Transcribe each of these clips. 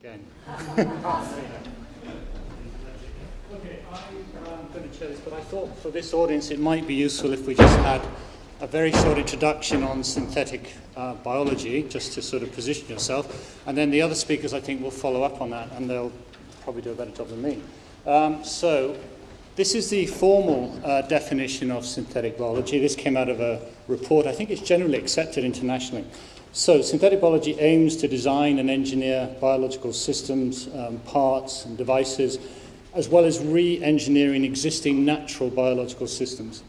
Again. okay, I'm going to share this, but I thought for this audience it might be useful if we just had a very short introduction on synthetic uh, biology, just to sort of position yourself. And then the other speakers, I think, will follow up on that, and they'll probably do a better job than me. Um, so, this is the formal uh, definition of synthetic biology. This came out of a report. I think it's generally accepted internationally. So, synthetic biology aims to design and engineer biological systems, um, parts, and devices, as well as re engineering existing natural biological systems.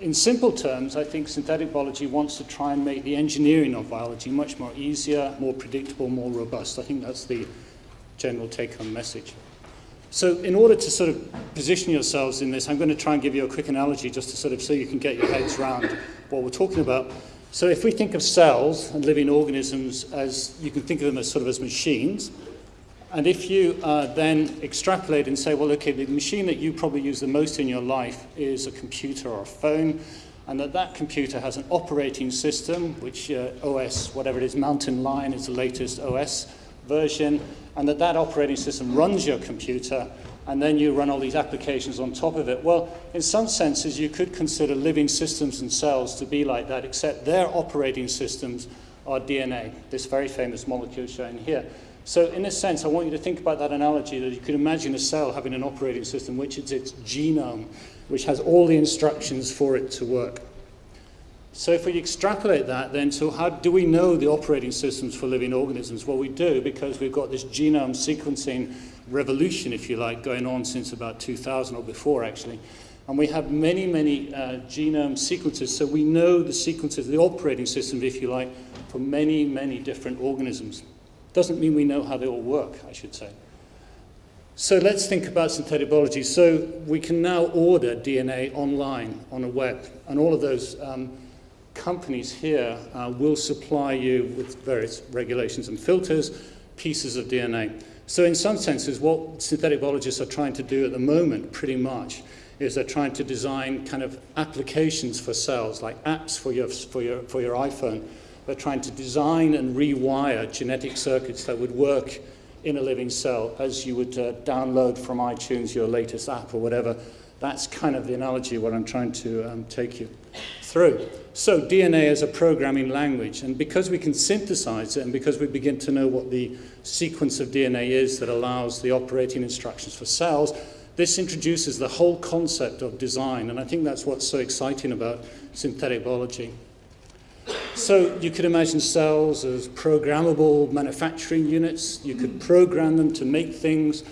In simple terms, I think synthetic biology wants to try and make the engineering of biology much more easier, more predictable, more robust. I think that's the general take home message. So, in order to sort of position yourselves in this, I'm going to try and give you a quick analogy just to sort of so you can get your heads around what we're talking about. So if we think of cells and living organisms as, you can think of them as sort of as machines, and if you uh, then extrapolate and say, well, okay, the machine that you probably use the most in your life is a computer or a phone, and that that computer has an operating system, which uh, OS, whatever it is, Mountain Lion is the latest OS version, and that that operating system runs your computer, and then you run all these applications on top of it. Well, in some senses, you could consider living systems and cells to be like that, except their operating systems are DNA, this very famous molecule shown here. So in a sense, I want you to think about that analogy that you could imagine a cell having an operating system, which is its genome, which has all the instructions for it to work. So if we extrapolate that, then, so how do we know the operating systems for living organisms? Well, we do because we've got this genome sequencing revolution, if you like, going on since about 2000 or before, actually. And we have many, many uh, genome sequences, so we know the sequences, the operating systems, if you like, for many, many different organisms. Doesn't mean we know how they all work, I should say. So let's think about synthetic biology. So we can now order DNA online on a web, and all of those um, companies here uh, will supply you with various regulations and filters, pieces of DNA. So in some senses, what synthetic biologists are trying to do at the moment, pretty much, is they're trying to design kind of applications for cells, like apps for your, for your, for your iPhone. They're trying to design and rewire genetic circuits that would work in a living cell as you would uh, download from iTunes your latest app or whatever. That's kind of the analogy what I'm trying to um, take you through. So DNA is a programming language, and because we can synthesize it, and because we begin to know what the sequence of DNA is that allows the operating instructions for cells, this introduces the whole concept of design, and I think that's what's so exciting about synthetic biology. So you could imagine cells as programmable manufacturing units. You could program them to make things.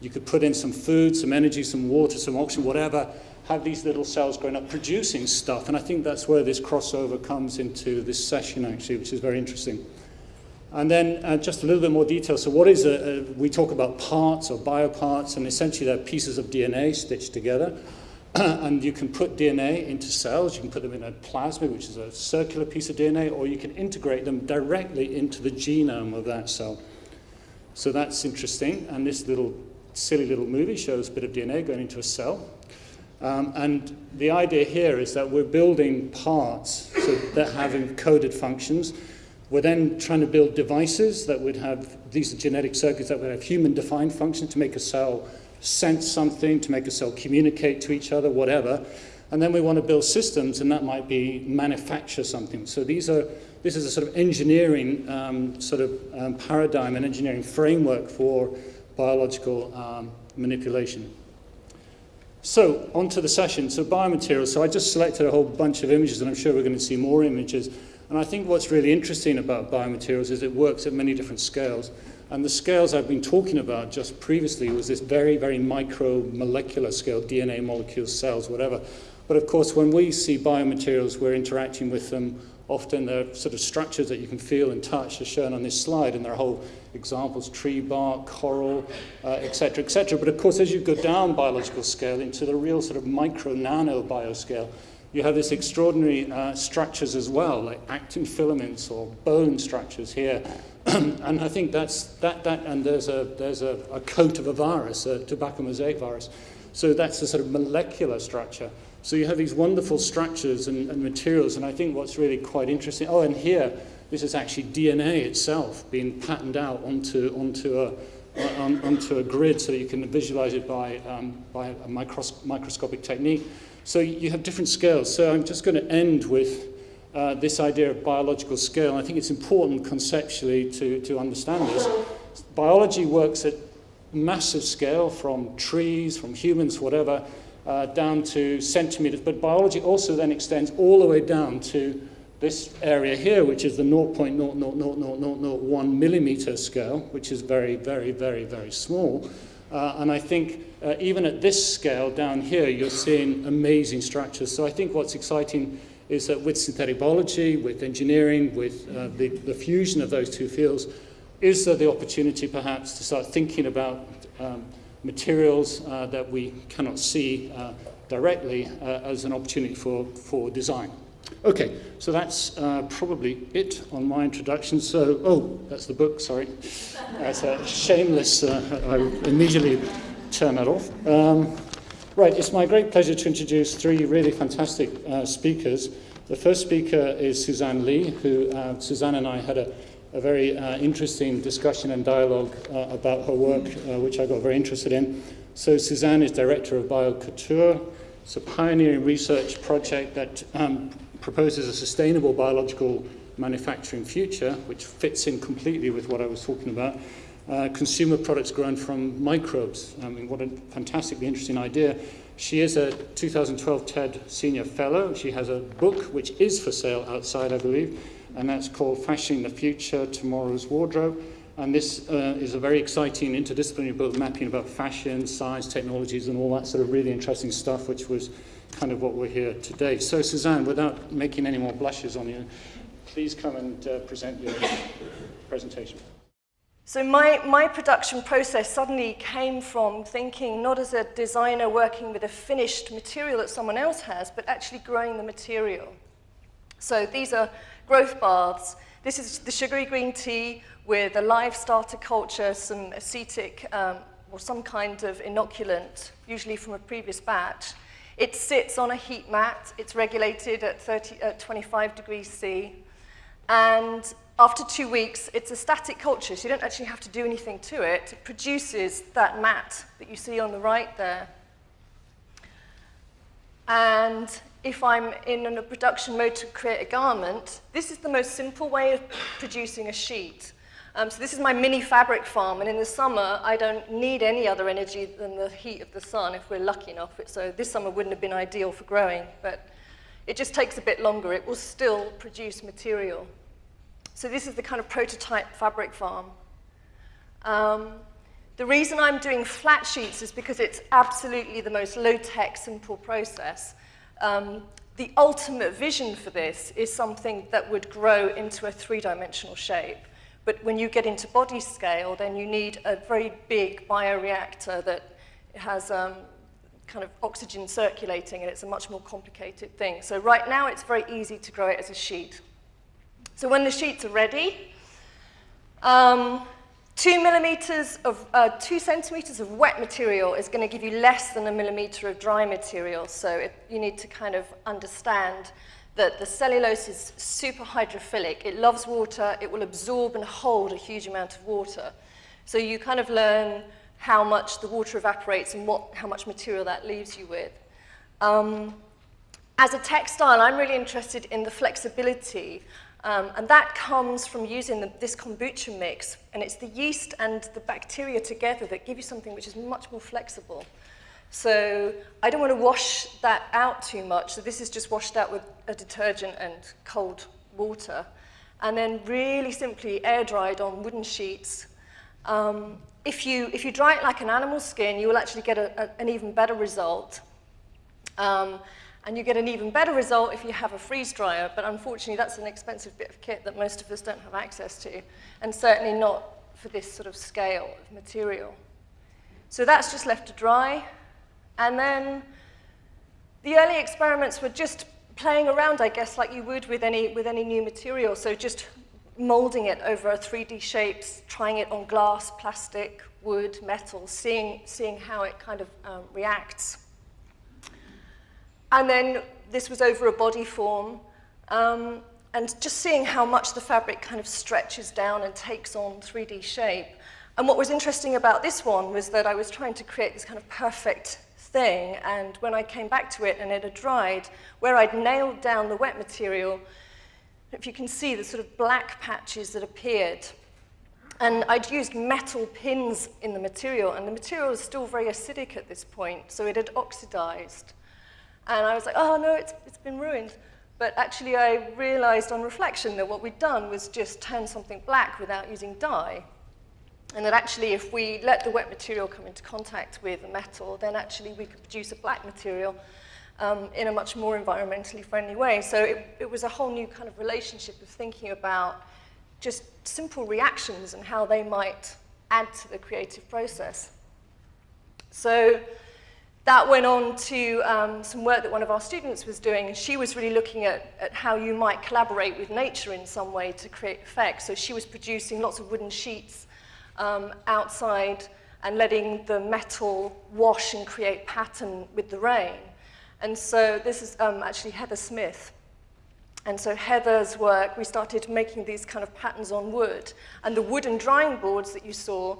You could put in some food, some energy, some water, some oxygen, whatever, have these little cells growing up producing stuff. And I think that's where this crossover comes into this session, actually, which is very interesting. And then uh, just a little bit more detail. So what is a, a, we talk about parts or bioparts, and essentially they're pieces of DNA stitched together. and you can put DNA into cells. You can put them in a plasmid, which is a circular piece of DNA, or you can integrate them directly into the genome of that cell. So that's interesting. And this little silly little movie shows a bit of DNA going into a cell. Um, and the idea here is that we're building parts so that have encoded functions. We're then trying to build devices that would have, these are genetic circuits that would have human-defined functions to make a cell sense something, to make a cell communicate to each other, whatever. And then we want to build systems, and that might be manufacture something. So these are, this is a sort of engineering um, sort of um, paradigm, an engineering framework for biological um, manipulation. So, on to the session. So, biomaterials. So, I just selected a whole bunch of images, and I'm sure we're going to see more images. And I think what's really interesting about biomaterials is it works at many different scales. And the scales I've been talking about just previously was this very, very micro molecular scale, DNA molecules, cells, whatever. But of course, when we see biomaterials, we're interacting with them. Often they're sort of structures that you can feel and touch, as shown on this slide, and there are whole examples, tree bark, coral, etc., uh, etc. Et but of course, as you go down biological scale into the real sort of micro nano bioscale, you have this extraordinary uh, structures as well, like actin filaments or bone structures here. and I think that's that, that and there's a, there's a, a coat of a virus, a tobacco mosaic virus. So that's the sort of molecular structure. So you have these wonderful structures and, and materials, and I think what's really quite interesting, oh, and here, this is actually DNA itself being patterned out onto, onto a, on, onto a grid so you can visualize it by, um, by a micros microscopic technique. So you have different scales. So I'm just going to end with uh, this idea of biological scale. I think it's important conceptually to, to understand this. Biology works at massive scale from trees, from humans, whatever, uh, down to centimeters. But biology also then extends all the way down to this area here, which is the 0.00001 millimeter scale, which is very, very, very, very small. Uh, and I think uh, even at this scale down here, you're seeing amazing structures. So I think what's exciting is that with synthetic biology, with engineering, with uh, the, the fusion of those two fields, is there the opportunity perhaps to start thinking about um, materials uh, that we cannot see uh, directly uh, as an opportunity for, for design? Okay, so that's uh, probably it on my introduction. So, oh, that's the book, sorry. That's a shameless, uh, I immediately turn that off. Um, right, it's my great pleasure to introduce three really fantastic uh, speakers. The first speaker is Suzanne Lee, who uh, Suzanne and I had a, a very uh, interesting discussion and dialogue uh, about her work, which I got very interested in. So Suzanne is director of BioCouture. It's a pioneering research project that um, proposes a sustainable biological manufacturing future, which fits in completely with what I was talking about. Uh, consumer products grown from microbes. I mean, what a fantastically interesting idea. She is a 2012 TED Senior Fellow. She has a book which is for sale outside, I believe, and that's called Fashioning the Future, Tomorrow's Wardrobe. And this uh, is a very exciting interdisciplinary book mapping about fashion, science, technologies, and all that sort of really interesting stuff, which was kind of what we're here today. So Suzanne, without making any more blushes on you, please come and uh, present your presentation. So my, my production process suddenly came from thinking not as a designer working with a finished material that someone else has, but actually growing the material. So these are growth baths. This is the sugary green tea with a live starter culture, some acetic um, or some kind of inoculant, usually from a previous batch. It sits on a heat mat. It's regulated at, 30, at 25 degrees C. And after two weeks, it's a static culture, so you don't actually have to do anything to it. It produces that mat that you see on the right there. And if I'm in a production mode to create a garment, this is the most simple way of producing a sheet. Um, so this is my mini fabric farm, and in the summer, I don't need any other energy than the heat of the sun if we're lucky enough. So this summer wouldn't have been ideal for growing, but it just takes a bit longer. It will still produce material. So this is the kind of prototype fabric farm. Um, the reason I'm doing flat sheets is because it's absolutely the most low-tech, simple process. Um, the ultimate vision for this is something that would grow into a three-dimensional shape. But when you get into body scale, then you need a very big bioreactor that has um, kind of oxygen circulating, and it's a much more complicated thing. So right now, it's very easy to grow it as a sheet. So when the sheets are ready, um, two millimeters of, uh, two centimeters of wet material is going to give you less than a millimeter of dry material. So it, you need to kind of understand that the cellulose is super hydrophilic. It loves water. It will absorb and hold a huge amount of water. So you kind of learn how much the water evaporates and what, how much material that leaves you with. Um, as a textile, I'm really interested in the flexibility, um, and that comes from using the, this kombucha mix, and it's the yeast and the bacteria together that give you something which is much more flexible. So I don't want to wash that out too much. So this is just washed out with a detergent and cold water. And then really simply air dried on wooden sheets. Um, if, you, if you dry it like an animal skin, you will actually get a, a, an even better result. Um, and you get an even better result if you have a freeze dryer, but unfortunately that's an expensive bit of kit that most of us don't have access to, and certainly not for this sort of scale of material. So that's just left to dry. And then the early experiments were just playing around, I guess, like you would with any, with any new material. So just molding it over 3D shapes, trying it on glass, plastic, wood, metal, seeing, seeing how it kind of um, reacts. And then this was over a body form, um, and just seeing how much the fabric kind of stretches down and takes on 3D shape. And what was interesting about this one was that I was trying to create this kind of perfect thing, and when I came back to it and it had dried, where I'd nailed down the wet material, if you can see the sort of black patches that appeared, and I'd used metal pins in the material, and the material was still very acidic at this point, so it had oxidized. And I was like, oh no, it's, it's been ruined. But actually, I realized on reflection that what we'd done was just turn something black without using dye. And that actually, if we let the wet material come into contact with the metal, then actually we could produce a black material um, in a much more environmentally friendly way. So it, it was a whole new kind of relationship of thinking about just simple reactions and how they might add to the creative process. So that went on to um, some work that one of our students was doing, and she was really looking at, at how you might collaborate with nature in some way to create effects. So she was producing lots of wooden sheets um, outside and letting the metal wash and create pattern with the rain. And so this is um, actually Heather Smith. And so Heather's work, we started making these kind of patterns on wood. And the wooden drying boards that you saw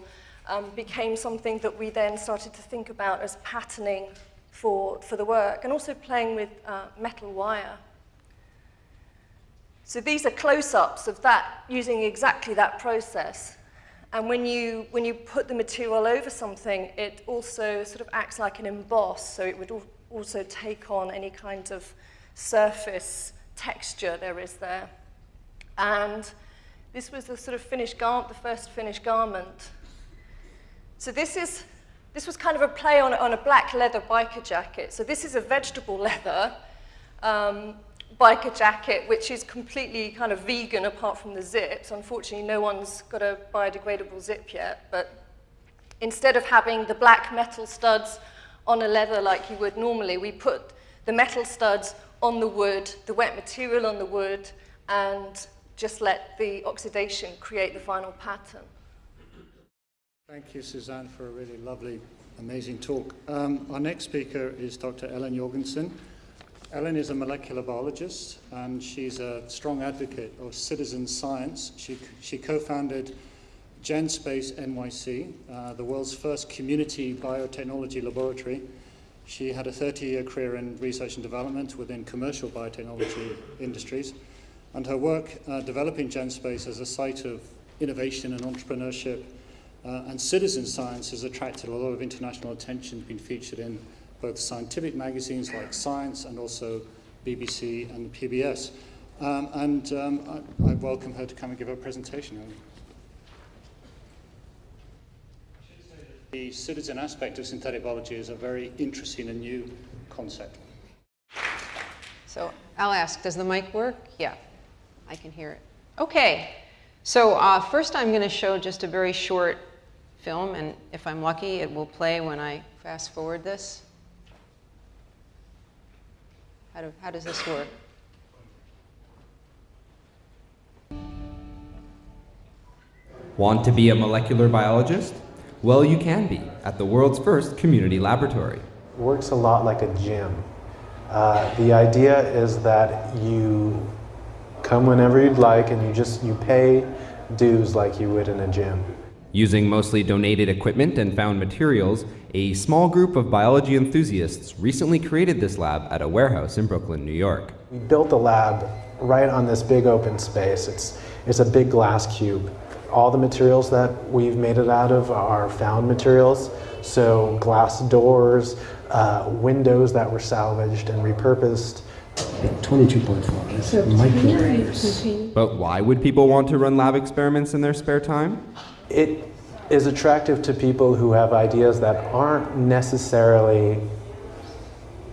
um, became something that we then started to think about as patterning for, for the work, and also playing with uh, metal wire. So these are close-ups of that, using exactly that process. And when you, when you put the material over something, it also sort of acts like an emboss, so it would also take on any kind of surface texture there is there. And this was the sort of finished garment, the first finished garment. So this is, this was kind of a play on, on a black leather biker jacket. So this is a vegetable leather um, biker jacket, which is completely kind of vegan apart from the zips. Unfortunately, no one's got a biodegradable zip yet, but instead of having the black metal studs on a leather like you would normally, we put the metal studs on the wood, the wet material on the wood, and just let the oxidation create the final pattern. Thank you, Suzanne, for a really lovely, amazing talk. Um, our next speaker is Dr. Ellen Jorgensen. Ellen is a molecular biologist and she's a strong advocate of citizen science. She, she co-founded GenSpace NYC, uh, the world's first community biotechnology laboratory. She had a 30-year career in research and development within commercial biotechnology industries, and her work uh, developing GenSpace as a site of innovation and entrepreneurship uh, and citizen science has attracted a lot of international attention, been featured in both scientific magazines like Science and also BBC and PBS. Um, and um, I, I, welcome her to come and give a presentation. The citizen aspect of synthetic biology is a very interesting and new concept. So I'll ask, does the mic work? Yeah, I can hear it. Okay, so uh, first I'm going to show just a very short film, and if I'm lucky, it will play when I fast forward this. How, do, how does this work? Want to be a molecular biologist? Well, you can be at the world's first community laboratory. Works a lot like a gym. Uh, the idea is that you come whenever you'd like and you just you pay dues like you would in a gym. Using mostly donated equipment and found materials, a small group of biology enthusiasts recently created this lab at a warehouse in Brooklyn, New York. We built the lab right on this big open space. It's, it's a big glass cube. All the materials that we've made it out of are found materials, so glass doors, uh, windows that were salvaged and repurposed. 22.4, that's micrometers. But why would people want to run lab experiments in their spare time? It is attractive to people who have ideas that aren't necessarily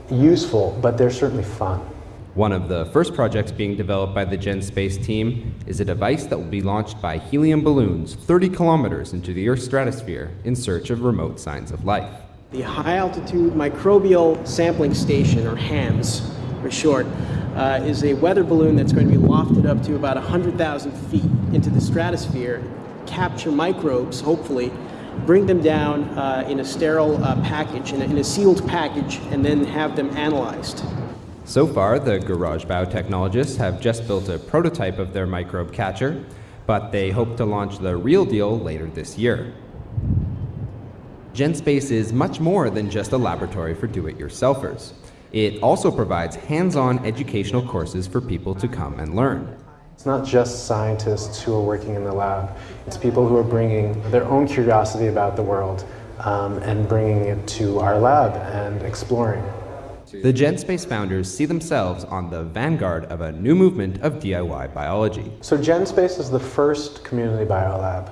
useful, but they're certainly fun. One of the first projects being developed by the GenSpace team is a device that will be launched by helium balloons 30 kilometers into the Earth's stratosphere in search of remote signs of life. The High Altitude Microbial Sampling Station, or HAMS for short, uh, is a weather balloon that's going to be lofted up to about 100,000 feet into the stratosphere capture microbes, hopefully, bring them down uh, in a sterile uh, package, in a, in a sealed package, and then have them analyzed. So far, the Garage biotechnologists have just built a prototype of their microbe catcher, but they hope to launch the real deal later this year. GenSpace is much more than just a laboratory for do-it-yourselfers. It also provides hands-on educational courses for people to come and learn. It's not just scientists who are working in the lab. It's people who are bringing their own curiosity about the world um, and bringing it to our lab and exploring. The GenSpace founders see themselves on the vanguard of a new movement of DIY biology. So GenSpace is the first community biolab,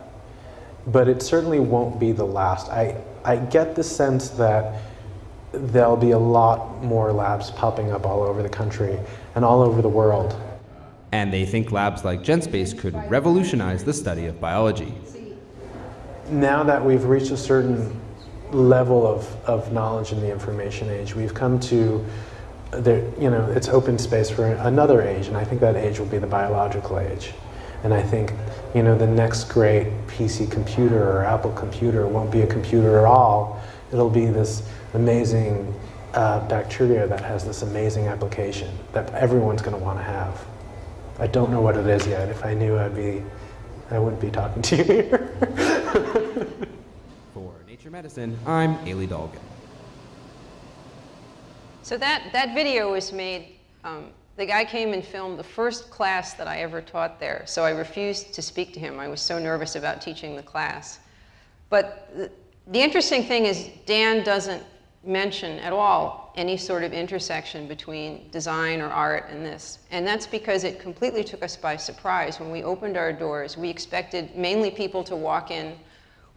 but it certainly won't be the last. I, I get the sense that there'll be a lot more labs popping up all over the country and all over the world. And they think labs like GenSpace could revolutionize the study of biology. Now that we've reached a certain level of, of knowledge in the information age, we've come to, you know, it's open space for another age, and I think that age will be the biological age. And I think, you know, the next great PC computer or Apple computer won't be a computer at all. It'll be this amazing uh, bacteria that has this amazing application that everyone's going to want to have. I don't know what it is yet. If I knew, I'd be, I wouldn't be talking to you here. For Nature Medicine, I'm Ailey Dolgan. So that, that video was made, um, the guy came and filmed the first class that I ever taught there. So I refused to speak to him. I was so nervous about teaching the class. But the, the interesting thing is Dan doesn't mention at all any sort of intersection between design or art and this. And that's because it completely took us by surprise. When we opened our doors, we expected mainly people to walk in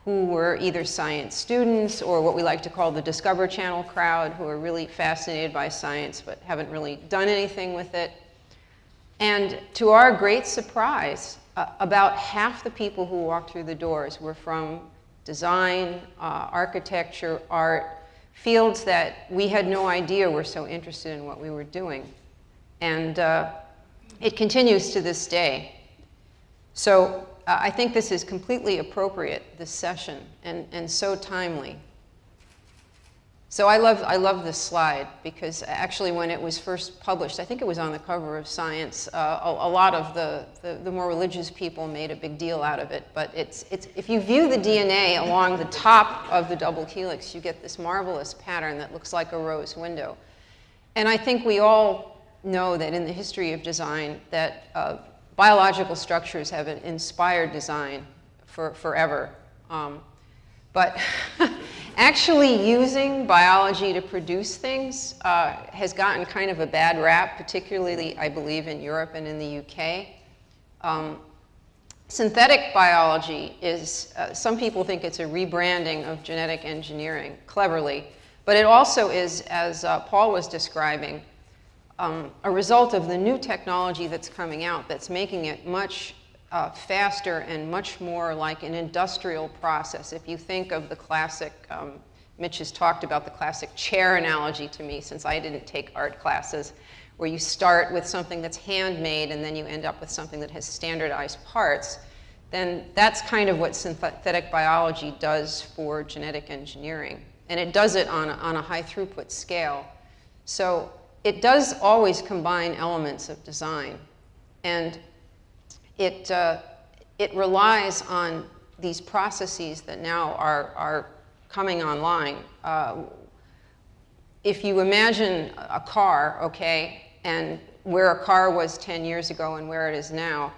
who were either science students or what we like to call the Discover Channel crowd, who are really fascinated by science but haven't really done anything with it. And to our great surprise, uh, about half the people who walked through the doors were from design, uh, architecture, art, fields that we had no idea were so interested in what we were doing. And uh, it continues to this day. So uh, I think this is completely appropriate, this session, and, and so timely. So I love, I love this slide because actually when it was first published, I think it was on the cover of Science, uh, a, a, lot of the, the, the, more religious people made a big deal out of it. But it's, it's, if you view the DNA along the top of the double helix, you get this marvelous pattern that looks like a rose window. And I think we all know that in the history of design that uh, biological structures have inspired design for forever. Um, but actually using biology to produce things uh, has gotten kind of a bad rap, particularly, I believe, in Europe and in the UK. Um, synthetic biology is, uh, some people think it's a rebranding of genetic engineering, cleverly. But it also is, as uh, Paul was describing, um, a result of the new technology that's coming out that's making it much uh, faster and much more like an industrial process. If you think of the classic, um, Mitch has talked about the classic chair analogy to me since I didn't take art classes, where you start with something that's handmade and then you end up with something that has standardized parts, then that's kind of what synthetic biology does for genetic engineering. And it does it on a, on a high throughput scale. So it does always combine elements of design. And it, uh, it relies on these processes that now are, are coming online. Uh, if you imagine a car, okay, and where a car was 10 years ago and where it is now,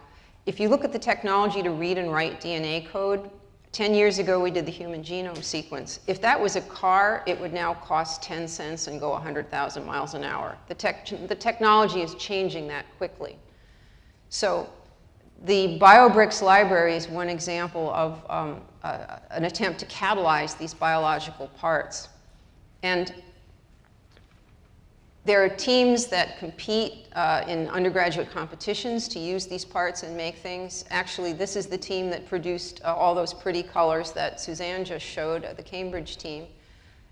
if you look at the technology to read and write DNA code, 10 years ago we did the human genome sequence. If that was a car, it would now cost 10 cents and go 100,000 miles an hour. The, tech, the technology is changing that quickly. So the BioBricks library is one example of um, uh, an attempt to catalyze these biological parts. And there are teams that compete uh, in undergraduate competitions to use these parts and make things. Actually, this is the team that produced uh, all those pretty colors that Suzanne just showed, uh, the Cambridge team.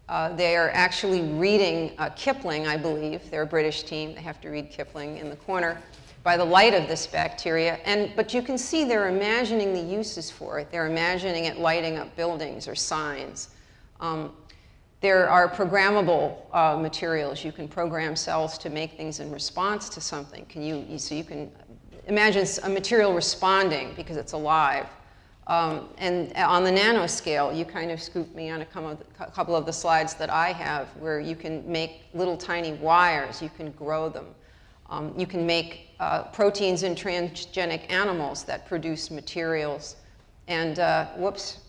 Uh, they are actually reading uh, Kipling, I believe. They're a British team. They have to read Kipling in the corner by the light of this bacteria. And, but you can see they're imagining the uses for it. They're imagining it lighting up buildings or signs. Um, there are programmable uh, materials. You can program cells to make things in response to something. Can you, so you can imagine a material responding because it's alive. Um, and on the nanoscale, you kind of scooped me on a couple of the slides that I have where you can make little tiny wires, you can grow them. Um, you can make uh, proteins in transgenic animals that produce materials. And uh, whoops,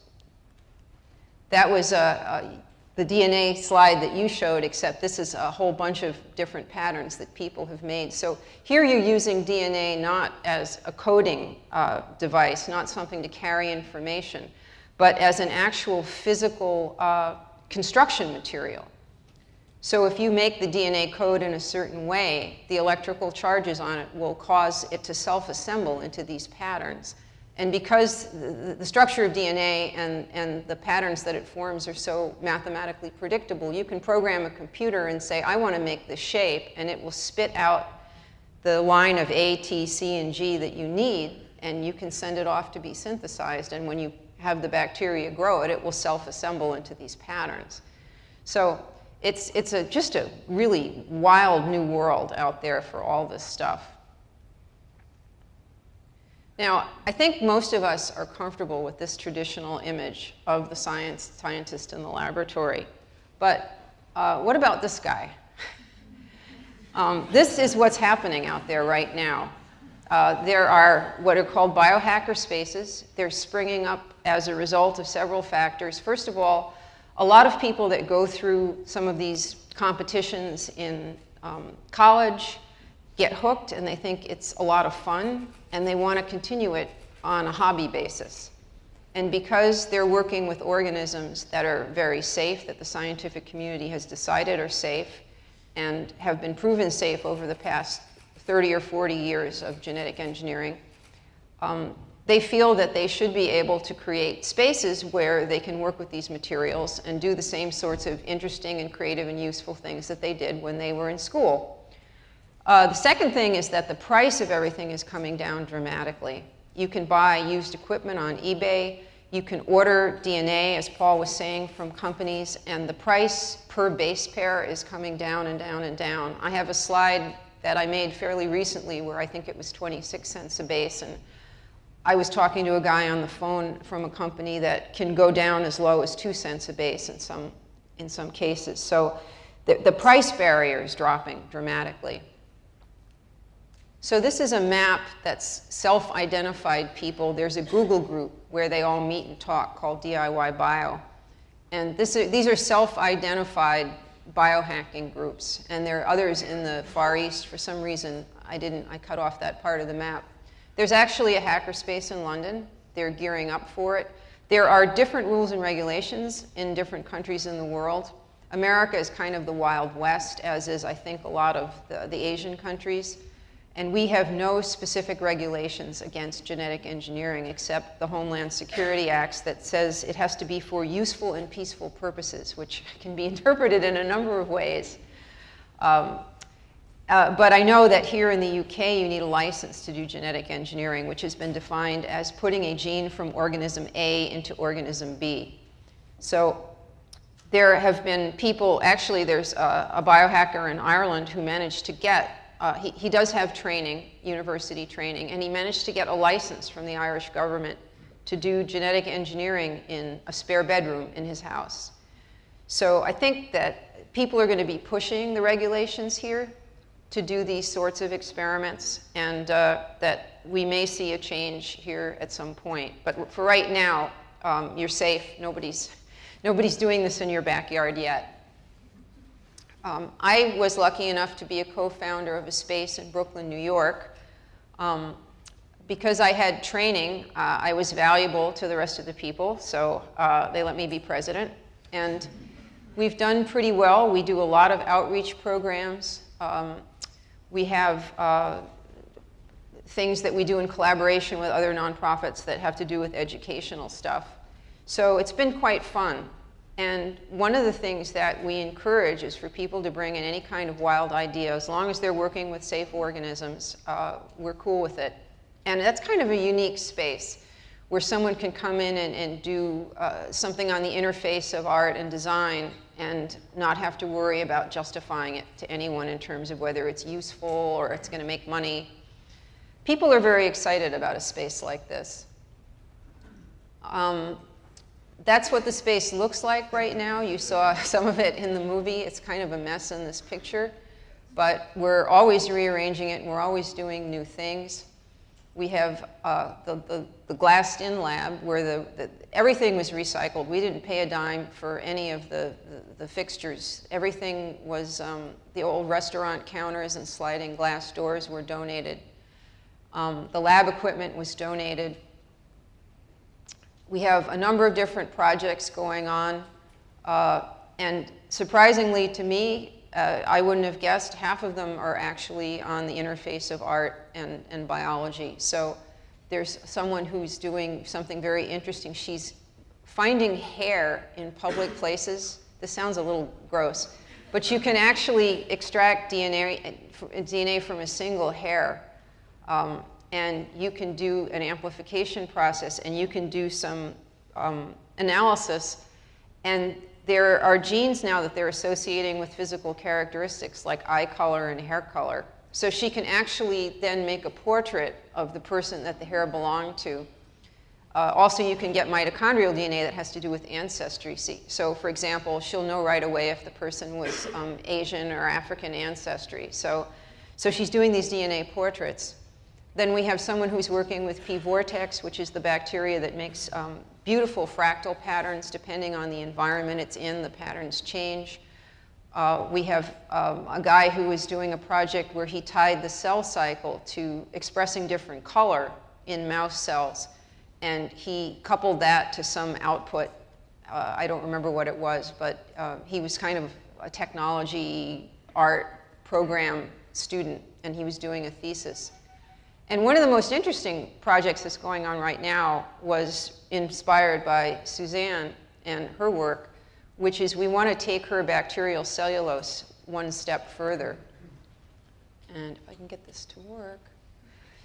that was uh, the DNA slide that you showed, except this is a whole bunch of different patterns that people have made. So here you're using DNA not as a coding uh, device, not something to carry information, but as an actual physical uh, construction material. So if you make the DNA code in a certain way, the electrical charges on it will cause it to self-assemble into these patterns. And because the, structure of DNA and, and the patterns that it forms are so mathematically predictable, you can program a computer and say, I want to make this shape, and it will spit out the line of A, T, C, and G that you need, and you can send it off to be synthesized. And when you have the bacteria grow it, it will self-assemble into these patterns. So it's, it's a, just a really wild new world out there for all this stuff. Now, I think most of us are comfortable with this traditional image of the science scientist in the laboratory. But uh, what about this guy? um, this is what's happening out there right now. Uh, there are what are called biohacker spaces. They're springing up as a result of several factors. First of all, a lot of people that go through some of these competitions in um, college get hooked and they think it's a lot of fun and they want to continue it on a hobby basis. And because they're working with organisms that are very safe, that the scientific community has decided are safe and have been proven safe over the past 30 or 40 years of genetic engineering, um, they feel that they should be able to create spaces where they can work with these materials and do the same sorts of interesting and creative and useful things that they did when they were in school. Uh, the second thing is that the price of everything is coming down dramatically. You can buy used equipment on eBay. You can order DNA, as Paul was saying, from companies, and the price per base pair is coming down and down and down. I have a slide that I made fairly recently where I think it was 26 cents a base, and I was talking to a guy on the phone from a company that can go down as low as two cents a base in some, in some cases. So the, the price barrier is dropping dramatically. So this is a map that's self-identified people. There's a Google group where they all meet and talk called DIY Bio. And this, these are self-identified biohacking groups. And there are others in the Far East. For some reason, I didn't, I cut off that part of the map. There's actually a hackerspace in London. They're gearing up for it. There are different rules and regulations in different countries in the world. America is kind of the Wild West, as is, I think, a lot of the, the Asian countries. And we have no specific regulations against genetic engineering except the Homeland Security Acts that says it has to be for useful and peaceful purposes, which can be interpreted in a number of ways. Um, uh, but I know that here in the UK, you need a license to do genetic engineering, which has been defined as putting a gene from organism A into organism B. So there have been people, actually there's a, a biohacker in Ireland who managed to get, uh, he, he does have training, university training, and he managed to get a license from the Irish government to do genetic engineering in a spare bedroom in his house. So I think that people are going to be pushing the regulations here to do these sorts of experiments and uh, that we may see a change here at some point. But for right now, um, you're safe. Nobody's, nobody's doing this in your backyard yet. Um, I was lucky enough to be a co-founder of a space in Brooklyn, New York. Um, because I had training, uh, I was valuable to the rest of the people, so uh, they let me be president. And we've done pretty well. We do a lot of outreach programs. Um, we have uh, things that we do in collaboration with other nonprofits that have to do with educational stuff. So it's been quite fun. And one of the things that we encourage is for people to bring in any kind of wild idea. As long as they're working with safe organisms, uh, we're cool with it. And that's kind of a unique space where someone can come in and, and do uh, something on the interface of art and design and not have to worry about justifying it to anyone in terms of whether it's useful or it's going to make money. People are very excited about a space like this. Um, that's what the space looks like right now. You saw some of it in the movie. It's kind of a mess in this picture. But we're always rearranging it, and we're always doing new things. We have uh, the, the, the, glassed-in lab where the, the, everything was recycled. We didn't pay a dime for any of the, the, fixtures. Everything was, um, the old restaurant counters and sliding glass doors were donated. Um, the lab equipment was donated. We have a number of different projects going on. Uh, and surprisingly to me, uh, I wouldn't have guessed half of them are actually on the interface of art and, and biology. So there's someone who's doing something very interesting. She's finding hair in public places. This sounds a little gross, but you can actually extract DNA, DNA from a single hair. Um, and you can do an amplification process and you can do some um, analysis. And there are genes now that they're associating with physical characteristics like eye color and hair color. So she can actually then make a portrait of the person that the hair belonged to. Uh, also, you can get mitochondrial DNA that has to do with ancestry. So, for example, she'll know right away if the person was um, Asian or African ancestry. So, so she's doing these DNA portraits. Then we have someone who's working with P. vortex, which is the bacteria that makes um, beautiful fractal patterns. Depending on the environment it's in, the patterns change. Uh, we have um, a guy who was doing a project where he tied the cell cycle to expressing different color in mouse cells. And he coupled that to some output. Uh, I don't remember what it was, but uh, he was kind of a technology art program student, and he was doing a thesis. And one of the most interesting projects that's going on right now was inspired by Suzanne and her work, which is we want to take her bacterial cellulose one step further. And if I can get this to work.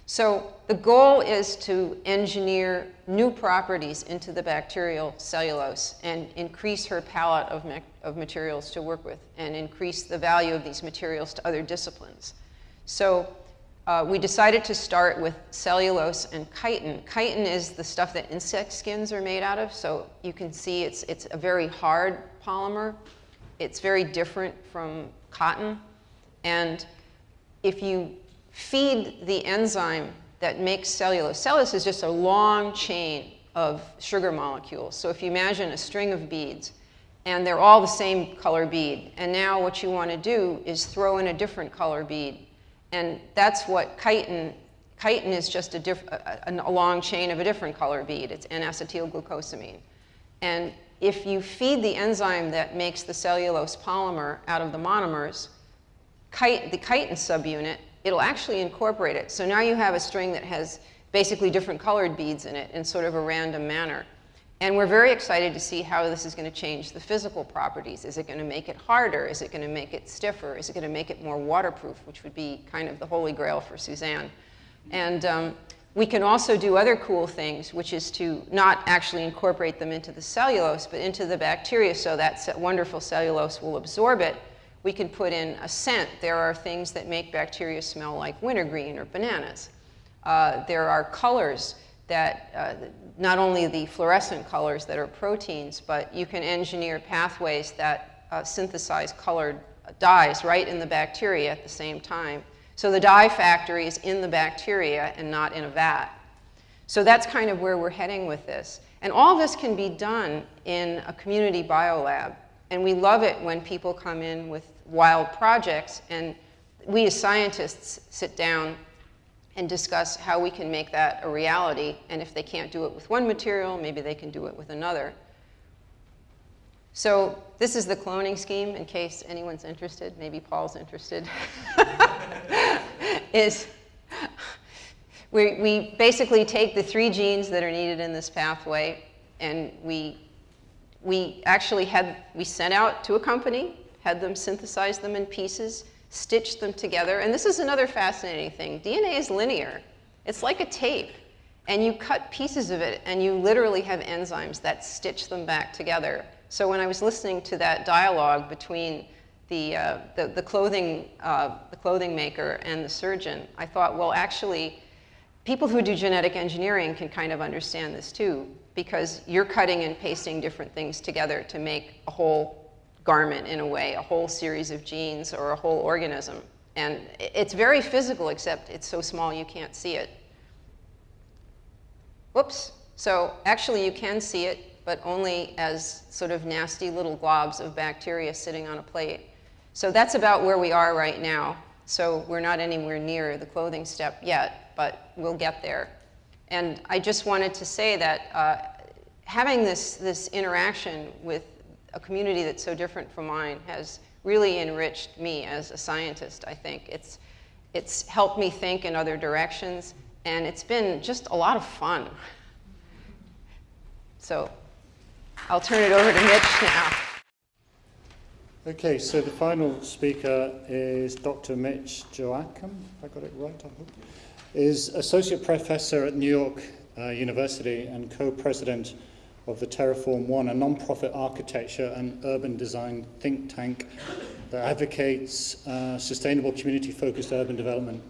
So the goal is to engineer new properties into the bacterial cellulose and increase her palette of, of materials to work with and increase the value of these materials to other disciplines. So uh, we decided to start with cellulose and chitin. Chitin is the stuff that insect skins are made out of, so you can see it's, it's a very hard polymer. It's very different from cotton. And if you feed the enzyme that makes cellulose, cellulose is just a long chain of sugar molecules. So if you imagine a string of beads, and they're all the same color bead, and now what you want to do is throw in a different color bead and that's what chitin, chitin is just a, diff, a, a long chain of a different color bead. It's N-acetylglucosamine. And if you feed the enzyme that makes the cellulose polymer out of the monomers, the chitin subunit, it'll actually incorporate it. So now you have a string that has basically different colored beads in it in sort of a random manner. And we're very excited to see how this is going to change the physical properties. Is it going to make it harder? Is it going to make it stiffer? Is it going to make it more waterproof, which would be kind of the holy grail for Suzanne. And um, we can also do other cool things, which is to not actually incorporate them into the cellulose, but into the bacteria so that wonderful cellulose will absorb it. We can put in a scent. There are things that make bacteria smell like wintergreen or bananas. Uh, there are colors that uh, not only the fluorescent colors that are proteins, but you can engineer pathways that uh, synthesize colored dyes right in the bacteria at the same time. So the dye factory is in the bacteria and not in a vat. So that's kind of where we're heading with this. And all this can be done in a community biolab. And we love it when people come in with wild projects and we as scientists sit down and discuss how we can make that a reality. And if they can't do it with one material, maybe they can do it with another. So this is the cloning scheme, in case anyone's interested. Maybe Paul's interested. is we, we basically take the three genes that are needed in this pathway, and we, we actually had, we sent out to a company, had them synthesize them in pieces, stitch them together. And this is another fascinating thing. DNA is linear. It's like a tape. And you cut pieces of it, and you literally have enzymes that stitch them back together. So when I was listening to that dialogue between the, uh, the, the, clothing, uh, the clothing maker and the surgeon, I thought, well, actually, people who do genetic engineering can kind of understand this too, because you're cutting and pasting different things together to make a whole garment in a way, a whole series of genes or a whole organism. And it's very physical, except it's so small you can't see it. Whoops. So actually you can see it, but only as sort of nasty little globs of bacteria sitting on a plate. So that's about where we are right now. So we're not anywhere near the clothing step yet, but we'll get there. And I just wanted to say that uh, having this, this interaction with a community that's so different from mine has really enriched me as a scientist, I think. It's, it's helped me think in other directions, and it's been just a lot of fun. So I'll turn it over to Mitch now. Okay, so the final speaker is Dr. Mitch Joachim, if I got it right, I hope, is Associate Professor at New York uh, University and co-president of the Terreform One, a non-profit architecture and urban design think tank that advocates uh, sustainable community-focused urban development.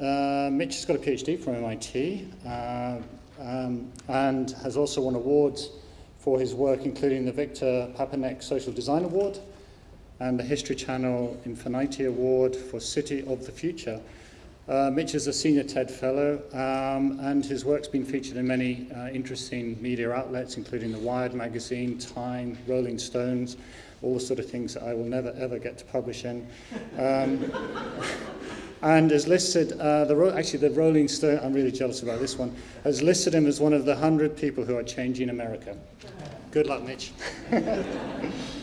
Uh, Mitch has got a PhD from MIT uh, um, and has also won awards for his work, including the Victor Papanek Social Design Award and the History Channel Infinity Award for City of the Future. Uh, Mitch is a senior TED Fellow, um, and his work's been featured in many uh, interesting media outlets, including The Wired magazine, Time, Rolling Stones, all the sort of things that I will never ever get to publish in. Um, and is listed, uh, the actually the Rolling Stone, I'm really jealous about this one, has listed him as one of the 100 people who are changing America. Good luck, Mitch.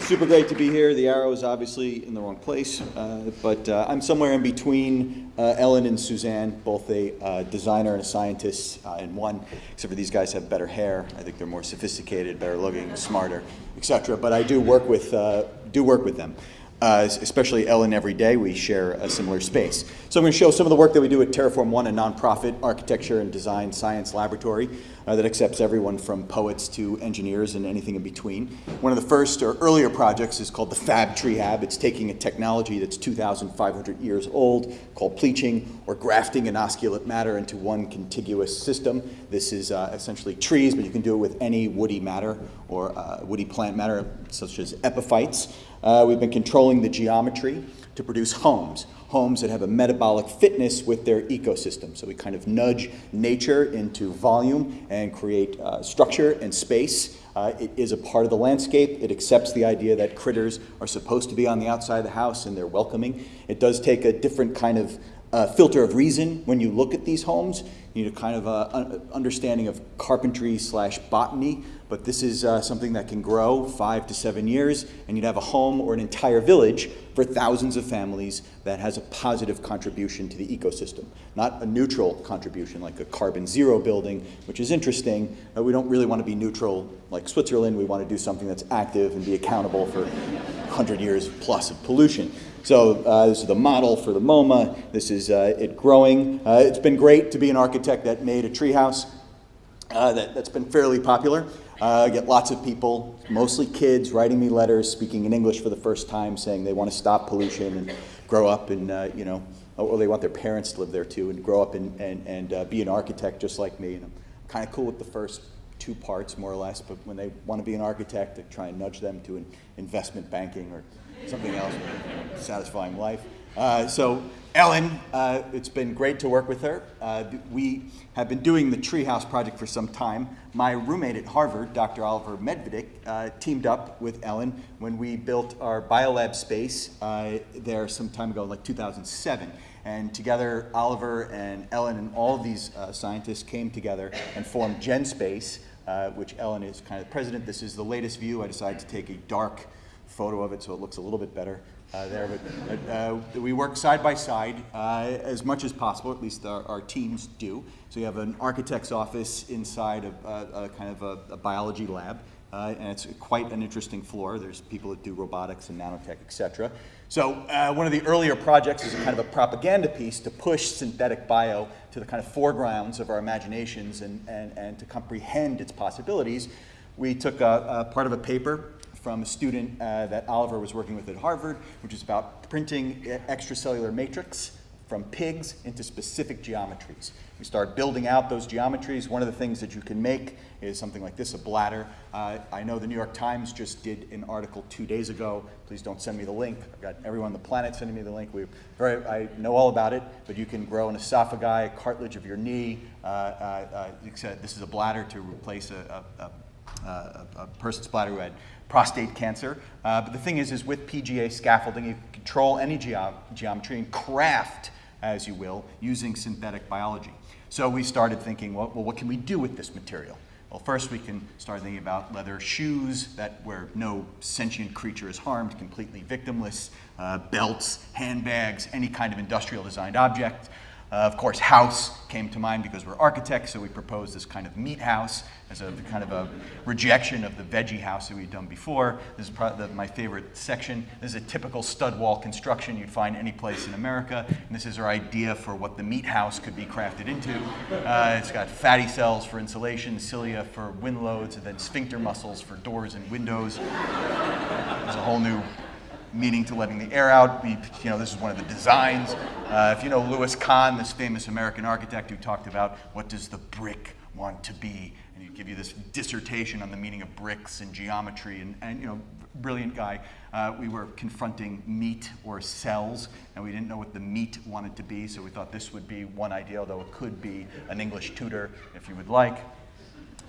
Super great to be here. The arrow is obviously in the wrong place, uh, but uh, I'm somewhere in between uh, Ellen and Suzanne, both a uh, designer and a scientist uh, in one, except for these guys have better hair. I think they're more sophisticated, better looking, smarter, etc. But I do work with, uh, do work with them. Especially Ellen every day, we share a similar space. So I'm going to show some of the work that we do at Terreform One, a nonprofit architecture and design science laboratory uh, that accepts everyone from poets to engineers and anything in between. One of the first or earlier projects is called the Fab Tree Hab. It's taking a technology that's 2,500 years old called pleaching or grafting inosculate matter into one contiguous system. This is uh, essentially trees, but you can do it with any woody matter or uh, woody plant matter, such as epiphytes. Uh, we've been controlling the geometry to produce homes, homes that have a metabolic fitness with their ecosystem. So we kind of nudge nature into volume and create uh, structure and space. Uh, it is a part of the landscape. It accepts the idea that critters are supposed to be on the outside of the house and they're welcoming. It does take a different kind of uh, filter of reason when you look at these homes. You need a kind of a, understanding of carpentry slash botany, but this is uh, something that can grow five to seven years, and you'd have a home or an entire village for thousands of families that has a positive contribution to the ecosystem. Not a neutral contribution like a carbon zero building, which is interesting. but we don't really want to be neutral like Switzerland. We want to do something that's active and be accountable for 100 years plus of pollution. So uh, this is the model for the MoMA. This is uh, it growing. Uh, it's been great to be an architect that made a treehouse uh, that, that's been fairly popular. I get lots of people, mostly kids, writing me letters, speaking in English for the first time, saying they want to stop pollution and grow up and, you know, or they want their parents to live there too and grow up and, and, and uh, be an architect just like me. And I'm kind of cool with the first two parts, more or less, but when they want to be an architect, I try and nudge them to an investment banking or something else, satisfying life. Uh, so Ellen, uh, it's been great to work with her. Uh, we have been doing the Treehouse project for some time. My roommate at Harvard, Dr. Oliver Medvedik, uh, teamed up with Ellen when we built our biolab space uh, there some time ago, like 2007. And together, Oliver and Ellen and all these uh, scientists came together and formed GenSpace, which Ellen is kind of the president. This is the latest view. I decided to take a dark photo of it so it looks a little bit better uh, there. But uh, we work side by side uh, as much as possible, at least our, our, teams do. So you have an architect's office inside of a, a kind of a, a biology lab. Uh, and it's quite an interesting floor. There's people that do robotics and nanotech, et cetera. So uh, one of the earlier projects is a kind of a propaganda piece to push synthetic bio to the kind of foregrounds of our imaginations and, and, and to comprehend its possibilities. We took a, a part of a paper from a student uh, that Oliver was working with at Harvard, which is about printing extracellular matrix from pigs into specific geometries. We start building out those geometries. One of the things that you can make is something like this, a bladder. Uh, I know the New York Times just did an article two days ago. Please don't send me the link. I've got everyone on the planet sending me the link. We very, I know all about it, but you can grow an esophagi, cartilage of your knee. Uh, uh, uh, this is a bladder to replace a, a, a, a person's bladder who had prostate cancer. Uh, but the thing is, is with PGA scaffolding, you control any geo- geometry and craft, as you will, using synthetic biology. So we started thinking, well, well, what can we do with this material? Well, first we can start thinking about leather shoes that where no sentient creature is harmed, completely victimless, uh, belts, handbags, any kind of industrial designed object. Uh, of course, house came to mind because we're architects, so we proposed this kind of meat house as a kind of a rejection of the veggie house that we'd done before. This is probably the, my favorite section. This is a typical stud wall construction you'd find any place in America, and this is our idea for what the meat house could be crafted into. Uh, it's got fatty cells for insulation, cilia for wind loads, and then sphincter muscles for doors and windows. There's a whole new meaning to letting the air out. We, you know, this is one of the designs. Uh, if you know Louis Kahn, this famous American architect who talked about what does the brick want to be, and he'd give you this dissertation on the meaning of bricks and geometry, and, and you know, brilliant guy. Uh, we were confronting meat or cells, and we didn't know what the meat wanted to be, so we thought this would be one idea, although it could be an English tutor if you would like.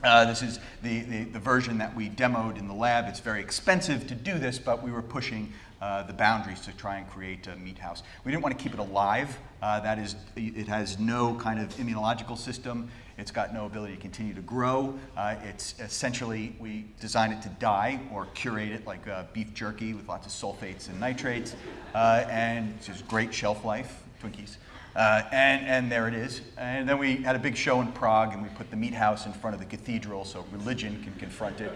Uh, this is the, the, the, version that we demoed in the lab. It's very expensive to do this, but we were pushing uh, the boundaries to try and create a meat house. We didn't want to keep it alive. Uh, that is, it has no kind of immunological system. It's got no ability to continue to grow. Uh, it's essentially, we design it to die or curate it like uh, beef jerky with lots of sulfates and nitrates. Uh, and it's just great shelf life, Twinkies. Uh, and, and there it is. And then we had a big show in Prague, and we put the meat house in front of the cathedral so religion can confront it.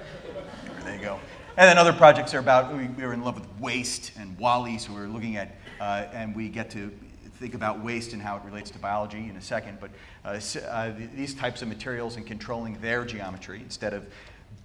There you go. And then other projects are about, we, we were in love with waste and WALL-E, so we are looking at, uh, and we get to think about waste and how it relates to biology in a second, but uh, uh, these types of materials and controlling their geometry instead of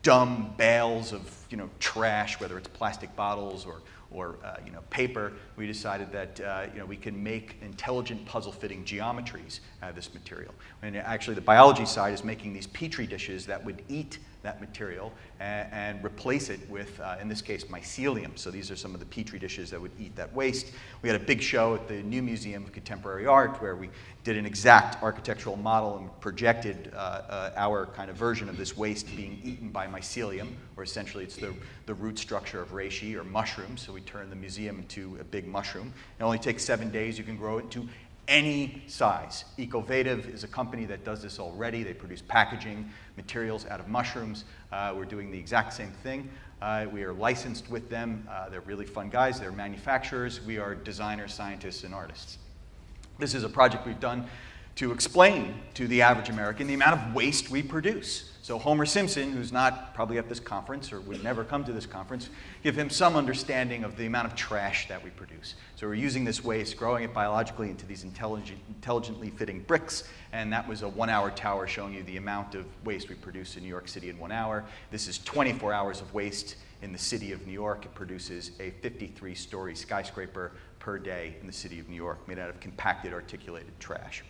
dumb bales of you know, trash, whether it's plastic bottles or, or uh, you know, paper, we decided that uh, you know, we can make intelligent puzzle-fitting geometries out of this material. And actually the biology side is making these petri dishes that would eat that material and, and replace it with, uh, in this case, mycelium. So these are some of the petri dishes that would eat that waste. We had a big show at the New Museum of Contemporary Art where we did an exact architectural model and projected uh, uh, our kind of version of this waste being eaten by mycelium, or essentially it's the, the root structure of reishi or mushrooms. So we turned the museum into a big mushroom. It only takes seven days. You can grow it into any size. Ecovative is a company that does this already. They produce packaging materials out of mushrooms. Uh, we're doing the exact same thing. Uh, we are licensed with them. Uh, they're really fun guys. They're manufacturers. We are designers, scientists, and artists. This is a project we've done to explain to the average American the amount of waste we produce. So Homer Simpson, who's not probably at this conference or would never come to this conference, give him some understanding of the amount of trash that we produce. So we're using this waste, growing it biologically into these intelligent, intelligently fitting bricks, and that was a one-hour tower showing you the amount of waste we produce in New York City in one hour. This is 24 hours of waste in the city of New York. It produces a 53-story skyscraper per day in the city of New York, made out of compacted articulated trash.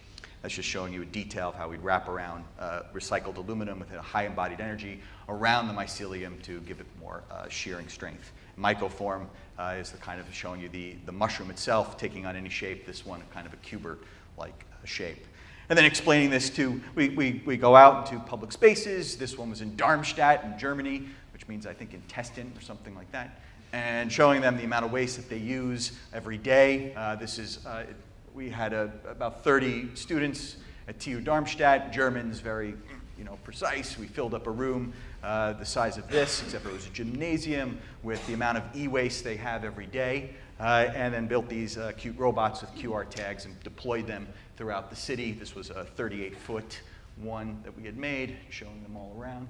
That's just showing you a detail of how we'd wrap around uh, recycled aluminum with a high embodied energy around the mycelium to give it more uh, shearing strength. Mycoform uh, is the kind of showing you the, the mushroom itself taking on any shape, this one kind of a cuber-like shape. And then explaining this to, we, we, we go out into public spaces. This one was in Darmstadt in Germany, which means I think intestine or something like that. And showing them the amount of waste that they use every day. Uh, this is, uh, we had a, about 30 students at TU Darmstadt, Germans, very you know, precise. We filled up a room uh, the size of this, except it was a gymnasium with the amount of e-waste they have every day, uh, and then built these uh, cute robots with QR tags and deployed them throughout the city. This was a 38-foot one that we had made, showing them all around.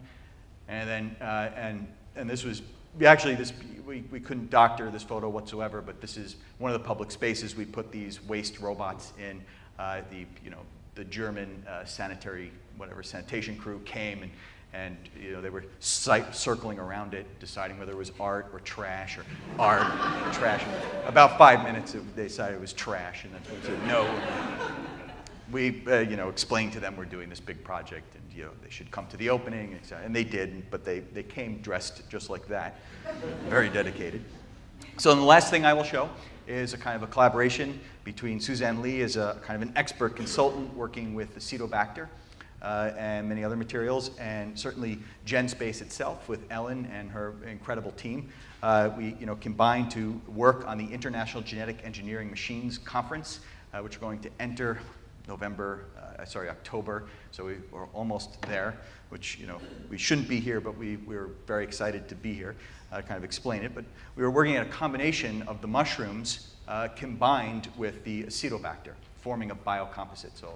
And then, uh, and, and this was actually, this, we, we couldn't doctor this photo whatsoever, but this is one of the public spaces we put these waste robots in. Uh, the, you know, the German uh, sanitary, whatever, sanitation crew came and, And you know, they were circling around it, deciding whether it was art or trash or art or trash. About five minutes, they decided it was trash, and then said no. We, uh, you know, explained to them we're doing this big project, and you know, they should come to the opening, and they did. But they, they came dressed just like that, very dedicated. So the last thing I will show is a kind of a collaboration between Suzanne Lee as a kind of an expert consultant working with Acetobacter uh, and many other materials, and certainly GenSpace itself with Ellen and her incredible team. Uh, we you know, combined to work on the International Genetic Engineering Machines Conference, uh, which we're going to enter November, uh, sorry, October, so we, we're almost there, which, you know, we shouldn't be here, but we, we're very excited to be here, uh, kind of explain it. But we were working at a combination of the mushrooms uh, combined with the acetobacter, forming a biocomposite. So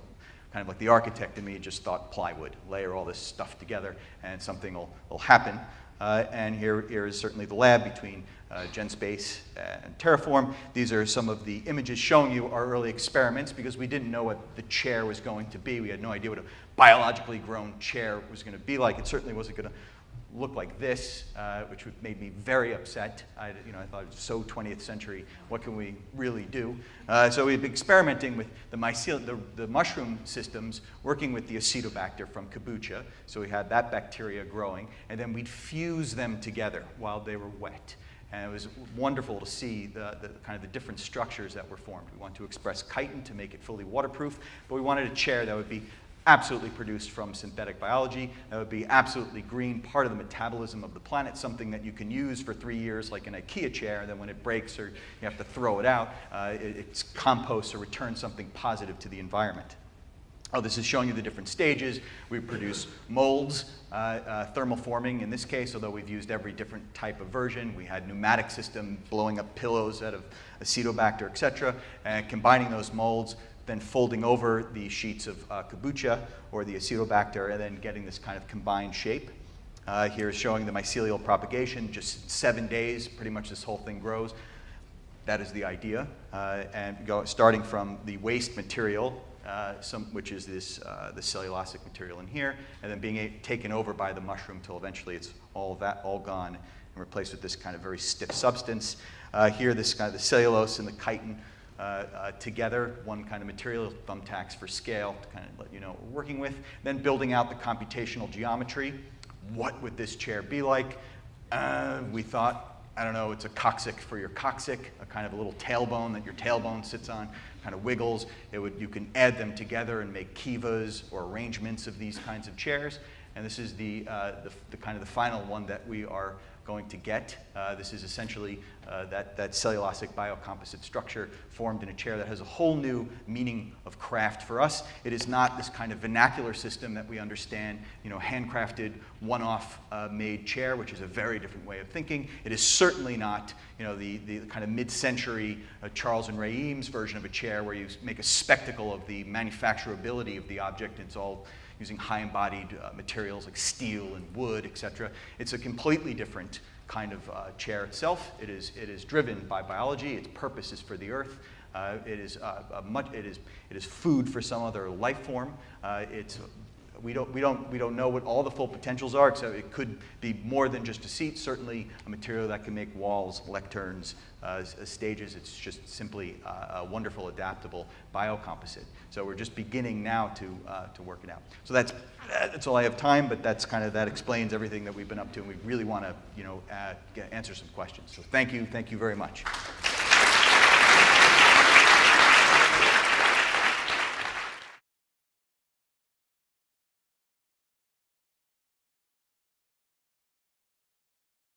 kind of like the architect in me just thought plywood, layer all this stuff together and something will, will happen. Uh, and here, here is certainly the lab between uh, GenSpace and Terreform. These are some of the images showing you our early experiments because we didn't know what the chair was going to be. We had no idea what a biologically grown chair was going to be like. It certainly wasn't going to look like this, uh, which made me very upset. I, you know, I thought it was so 20th century. What can we really do? Uh, so we've been experimenting with the, mycel- the, the mushroom systems, working with the acetobacter from kombucha. So we had that bacteria growing, and then we'd fuse them together while they were wet. And it was wonderful to see the, the, kind of the different structures that were formed. We wanted to express chitin to make it fully waterproof, but we wanted a chair that would be absolutely produced from synthetic biology, that would be absolutely green, part of the metabolism of the planet, something that you can use for three years like an IKEA chair, then when it breaks or you have to throw it out, uh, it, it's composts or returns something positive to the environment. Oh, this is showing you the different stages. We produce molds, uh, uh, thermal forming in this case, although we've used every different type of version. We had pneumatic system blowing up pillows out of acetobacter, et cetera, and combining those molds, then folding over the sheets of uh, kombucha or the acetobacter, and then getting this kind of combined shape. Uh, here is showing the mycelial propagation, just seven days, pretty much this whole thing grows. That is the idea. Uh, and go, starting from the waste material, uh, some, which is this, uh, the cellulosic material in here, and then being a, taken over by the mushroom till eventually it's all that all gone and replaced with this kind of very stiff substance. Uh, here, this kind of the cellulose and the chitin uh, uh, together, one kind of material, thumbtacks for scale to kind of let you know what we're working with. Then building out the computational geometry. What would this chair be like? Uh, we thought, I don't know, it's a coccyx for your coccyx, a kind of a little tailbone that your tailbone sits on, kind of wiggles. It would, you can add them together and make kivas or arrangements of these kinds of chairs. And this is the, uh, the, the, kind of the final one that we are going to get. Uh, this is essentially uh, that, that cellulosic biocomposite structure formed in a chair that has a whole new meaning of craft for us. It is not this kind of vernacular system that we understand, you know, handcrafted, one-off made chair, which is a very different way of thinking. It is certainly not, you know, the, the kind of mid-century Charles and Ray Eames version of a chair where you make a spectacle of the manufacturability of the object. It's all using high embodied uh, materials like steel and wood, et cetera. It's a completely different kind of uh, chair itself. It is, it is driven by biology. Its purpose is for the earth. Uh, it, is, uh, much, it, is, it is food for some other life form. Uh, it's we don't, we, don't, we don't know what all the full potentials are, so it could be more than just a seat, certainly a material that can make walls, lecterns, uh, stages. It's just simply uh, a wonderful, adaptable biocomposite. So we're just beginning now to, uh, to work it out. So that's, that's all I have time, but that's kind of, that explains everything that we've been up to, and we really want to, you know, answer some questions. So thank you, thank you very much.